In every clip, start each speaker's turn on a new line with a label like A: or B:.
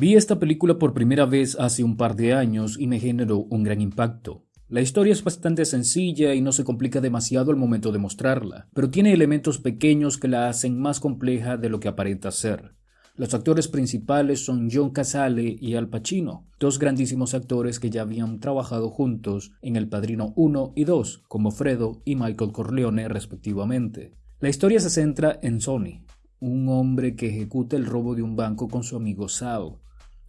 A: Vi esta película por primera vez hace un par de años y me generó un gran impacto. La historia es bastante sencilla y no se complica demasiado al momento de mostrarla, pero tiene elementos pequeños que la hacen más compleja de lo que aparenta ser. Los actores principales son John Casale y Al Pacino, dos grandísimos actores que ya habían trabajado juntos en El Padrino 1 y 2, como Fredo y Michael Corleone respectivamente. La historia se centra en Sonny, un hombre que ejecuta el robo de un banco con su amigo Sal.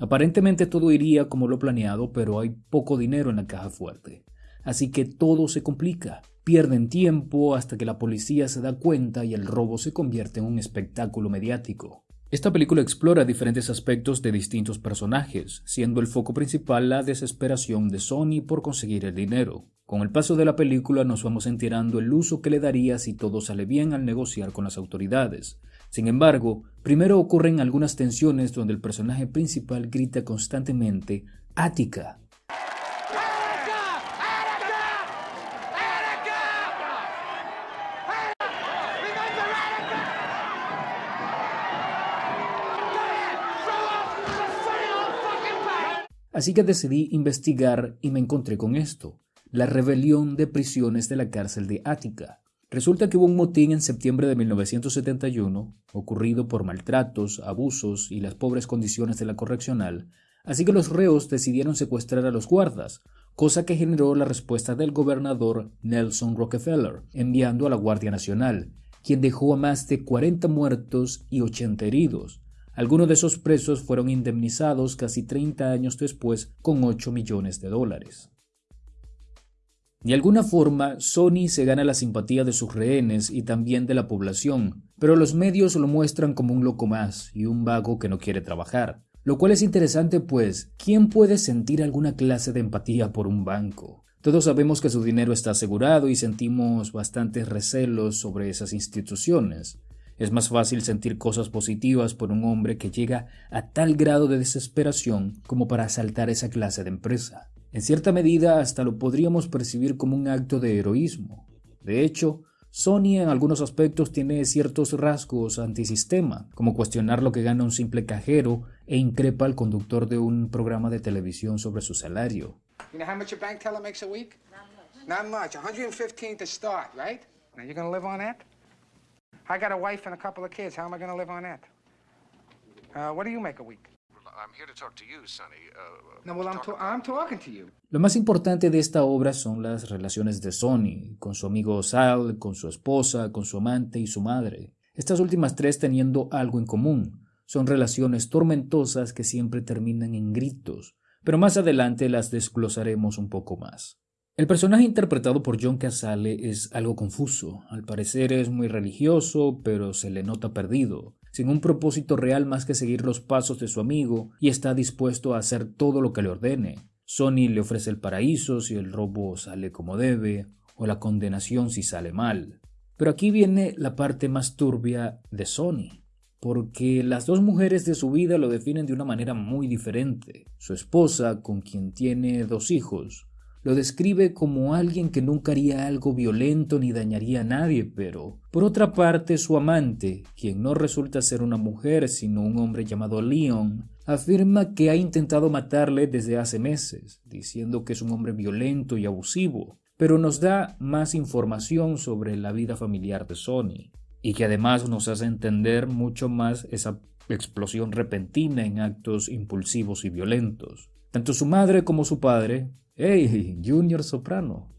A: Aparentemente todo iría como lo planeado, pero hay poco dinero en la caja fuerte. Así que todo se complica. Pierden tiempo hasta que la policía se da cuenta y el robo se convierte en un espectáculo mediático. Esta película explora diferentes aspectos de distintos personajes, siendo el foco principal la desesperación de Sony por conseguir el dinero. Con el paso de la película nos vamos enterando el uso que le daría si todo sale bien al negociar con las autoridades. Sin embargo, primero ocurren algunas tensiones donde el personaje principal grita constantemente Ática, Así que decidí investigar y me encontré con esto, la rebelión de prisiones de la cárcel de Ática. Resulta que hubo un motín en septiembre de 1971, ocurrido por maltratos, abusos y las pobres condiciones de la correccional, así que los reos decidieron secuestrar a los guardas, cosa que generó la respuesta del gobernador Nelson Rockefeller, enviando a la Guardia Nacional, quien dejó a más de 40 muertos y 80 heridos, algunos de esos presos fueron indemnizados casi 30 años después con 8 millones de dólares. De alguna forma, Sony se gana la simpatía de sus rehenes y también de la población, pero los medios lo muestran como un loco más y un vago que no quiere trabajar. Lo cual es interesante pues, ¿quién puede sentir alguna clase de empatía por un banco? Todos sabemos que su dinero está asegurado y sentimos bastantes recelos sobre esas instituciones. Es más fácil sentir cosas positivas por un hombre que llega a tal grado de desesperación como para asaltar esa clase de empresa. En cierta medida hasta lo podríamos percibir como un acto de heroísmo. De hecho, Sony en algunos aspectos tiene ciertos rasgos antisistema, como cuestionar lo que gana un simple cajero e increpa al conductor de un programa de televisión sobre su salario. I got a wife and a couple of kids. How am I going to live on that? Uh, what do you make a week? Lo más importante de esta obra son las relaciones de Sonny, con su amigo Sal, con su esposa, con su amante y su madre. Estas últimas tres teniendo algo en común. Son relaciones tormentosas que siempre terminan en gritos, pero más adelante las desglosaremos un poco más. El personaje interpretado por John Casale es algo confuso. Al parecer es muy religioso, pero se le nota perdido, sin un propósito real más que seguir los pasos de su amigo y está dispuesto a hacer todo lo que le ordene. Sony le ofrece el paraíso si el robo sale como debe, o la condenación si sale mal. Pero aquí viene la parte más turbia de Sony, porque las dos mujeres de su vida lo definen de una manera muy diferente. Su esposa, con quien tiene dos hijos, lo describe como alguien que nunca haría algo violento ni dañaría a nadie, pero por otra parte su amante, quien no resulta ser una mujer sino un hombre llamado Leon, afirma que ha intentado matarle desde hace meses, diciendo que es un hombre violento y abusivo, pero nos da más información sobre la vida familiar de Sony, y que además nos hace entender mucho más esa explosión repentina en actos impulsivos y violentos. Tanto su madre como su padre hey, Junior Soprano,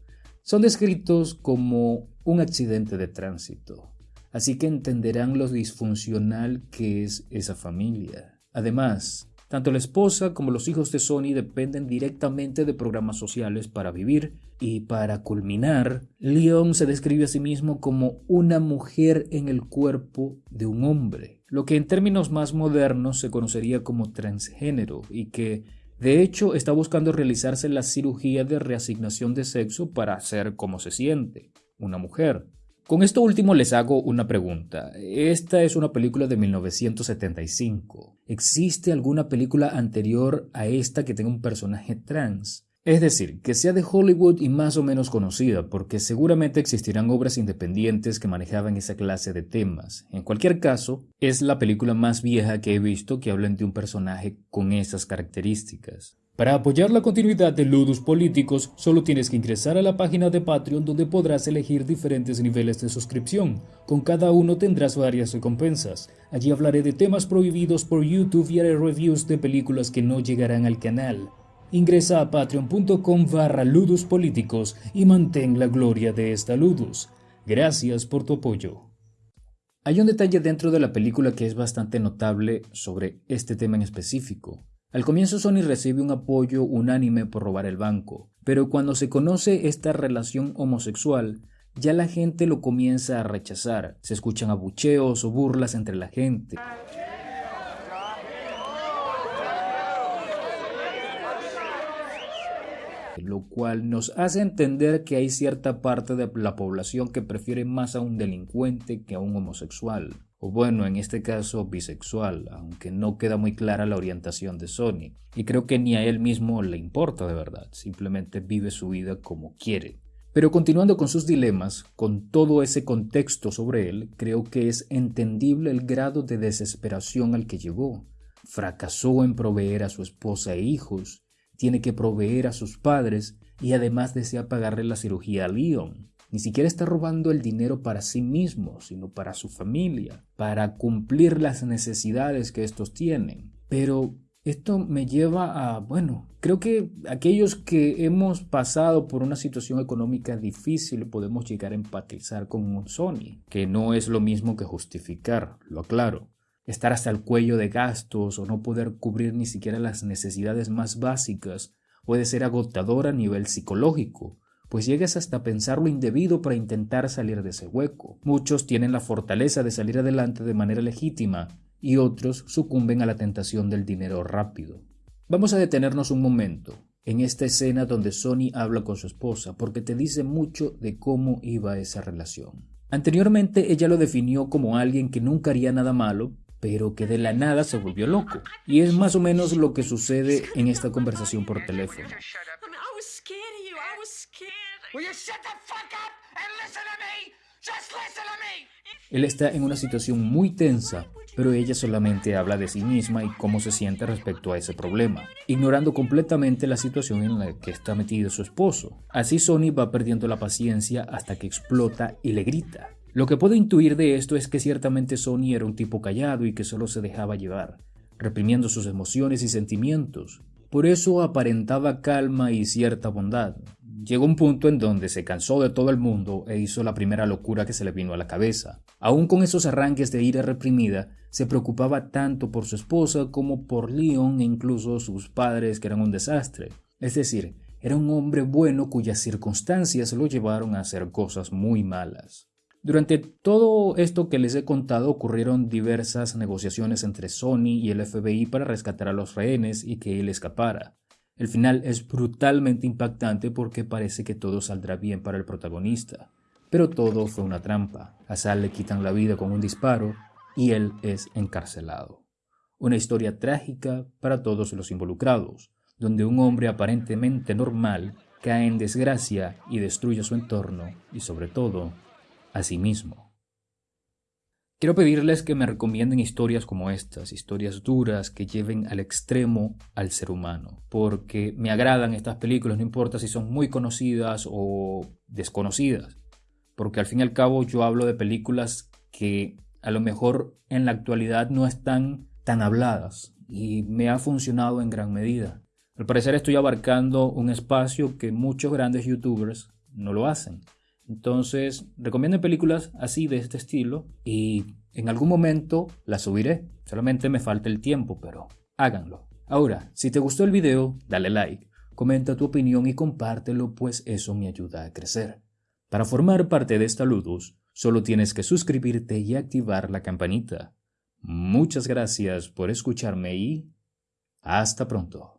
A: son descritos como un accidente de tránsito, así que entenderán lo disfuncional que es esa familia. Además, tanto la esposa como los hijos de Sony dependen directamente de programas sociales para vivir y para culminar, Leon se describe a sí mismo como una mujer en el cuerpo de un hombre, lo que en términos más modernos se conocería como transgénero y que de hecho, está buscando realizarse la cirugía de reasignación de sexo para ser como se siente, una mujer. Con esto último les hago una pregunta. Esta es una película de 1975. ¿Existe alguna película anterior a esta que tenga un personaje trans? Es decir, que sea de Hollywood y más o menos conocida, porque seguramente existirán obras independientes que manejaban esa clase de temas. En cualquier caso, es la película más vieja que he visto que habla de un personaje con esas características. Para apoyar la continuidad de Ludus Políticos, solo tienes que ingresar a la página de Patreon donde podrás elegir diferentes niveles de suscripción. Con cada uno tendrás varias recompensas. Allí hablaré de temas prohibidos por YouTube y haré reviews de películas que no llegarán al canal. Ingresa a patreon.com barra ludus políticos y mantén la gloria de esta ludus. Gracias por tu apoyo. Hay un detalle dentro de la película que es bastante notable sobre este tema en específico. Al comienzo Sony recibe un apoyo unánime por robar el banco, pero cuando se conoce esta relación homosexual, ya la gente lo comienza a rechazar. Se escuchan abucheos o burlas entre la gente. Lo cual nos hace entender que hay cierta parte de la población que prefiere más a un delincuente que a un homosexual, o bueno, en este caso bisexual, aunque no queda muy clara la orientación de Sony, y creo que ni a él mismo le importa de verdad, simplemente vive su vida como quiere. Pero continuando con sus dilemas, con todo ese contexto sobre él, creo que es entendible el grado de desesperación al que llegó. Fracasó en proveer a su esposa e hijos, tiene que proveer a sus padres y además desea pagarle la cirugía a Leon. Ni siquiera está robando el dinero para sí mismo, sino para su familia, para cumplir las necesidades que estos tienen. Pero esto me lleva a, bueno, creo que aquellos que hemos pasado por una situación económica difícil podemos llegar a empatizar con un Sony, que no es lo mismo que justificar, lo aclaro estar hasta el cuello de gastos o no poder cubrir ni siquiera las necesidades más básicas puede ser agotador a nivel psicológico, pues llegas hasta pensar lo indebido para intentar salir de ese hueco. Muchos tienen la fortaleza de salir adelante de manera legítima y otros sucumben a la tentación del dinero rápido. Vamos a detenernos un momento en esta escena donde Sony habla con su esposa porque te dice mucho de cómo iba esa relación. Anteriormente ella lo definió como alguien que nunca haría nada malo, pero que de la nada se volvió loco. Y es más o menos lo que sucede en esta conversación por teléfono. Él está en una situación muy tensa, pero ella solamente habla de sí misma y cómo se siente respecto a ese problema, ignorando completamente la situación en la que está metido su esposo. Así Sony va perdiendo la paciencia hasta que explota y le grita. Lo que puedo intuir de esto es que ciertamente Sony era un tipo callado y que solo se dejaba llevar, reprimiendo sus emociones y sentimientos. Por eso aparentaba calma y cierta bondad. Llegó un punto en donde se cansó de todo el mundo e hizo la primera locura que se le vino a la cabeza. Aún con esos arranques de ira reprimida, se preocupaba tanto por su esposa como por Leon e incluso sus padres que eran un desastre. Es decir, era un hombre bueno cuyas circunstancias lo llevaron a hacer cosas muy malas. Durante todo esto que les he contado ocurrieron diversas negociaciones entre Sony y el FBI para rescatar a los rehenes y que él escapara. El final es brutalmente impactante porque parece que todo saldrá bien para el protagonista. Pero todo fue una trampa. A le quitan la vida con un disparo y él es encarcelado. Una historia trágica para todos los involucrados, donde un hombre aparentemente normal cae en desgracia y destruye su entorno y sobre todo a sí mismo. Quiero pedirles que me recomienden historias como estas, historias duras que lleven al extremo al ser humano, porque me agradan estas películas, no importa si son muy conocidas o desconocidas, porque al fin y al cabo yo hablo de películas que a lo mejor en la actualidad no están tan habladas y me ha funcionado en gran medida. Al parecer estoy abarcando un espacio que muchos grandes youtubers no lo hacen. Entonces, recomiendo películas así de este estilo y en algún momento las subiré. Solamente me falta el tiempo, pero háganlo. Ahora, si te gustó el video, dale like, comenta tu opinión y compártelo, pues eso me ayuda a crecer. Para formar parte de esta Ludus, solo tienes que suscribirte y activar la campanita. Muchas gracias por escucharme y hasta pronto.